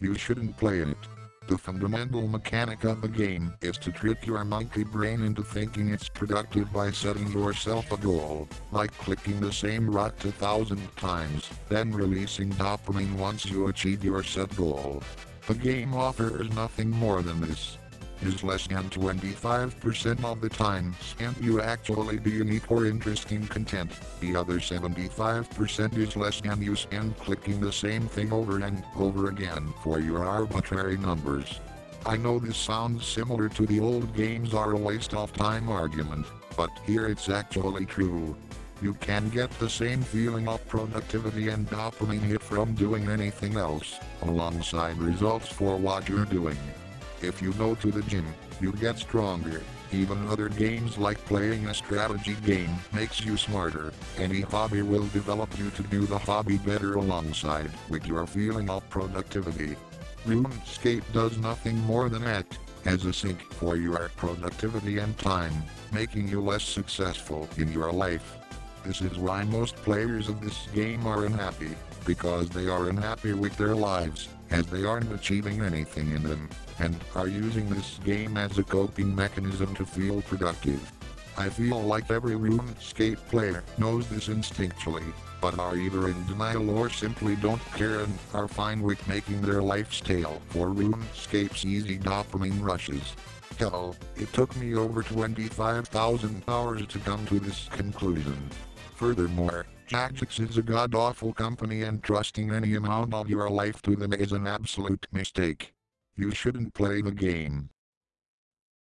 You shouldn't play it. The fundamental mechanic of the game is to trick your monkey brain into thinking it's productive by setting yourself a goal, like clicking the same route a thousand times, then releasing dopamine once you achieve your set goal. The game offers nothing more than this. Is less than 25% of the time spent you actually do unique or interesting content. The other 75% is less than you spend clicking the same thing over and over again for your arbitrary numbers. I know this sounds similar to the old games are a waste of time argument, but here it's actually true. You can get the same feeling of productivity and dopamine hit from doing anything else, alongside results for what you're doing. If you go to the gym, you get stronger. Even other games like playing a strategy game makes you smarter. Any hobby will develop you to do the hobby better alongside with your feeling of productivity. RuneScape does nothing more than act as a sink for your productivity and time, making you less successful in your life. This is why most players of this game are unhappy, because they are unhappy with their lives, as they aren't achieving anything in them and are using this game as a coping mechanism to feel productive. I feel like every RuneScape player knows this instinctually, but are either in denial or simply don't care and are fine with making their lives stale for RuneScape's easy dopamine rushes. Hell, it took me over 25,000 hours to come to this conclusion. Furthermore, Jagex is a god-awful company and trusting any amount of your life to them is an absolute mistake. You shouldn't play the game.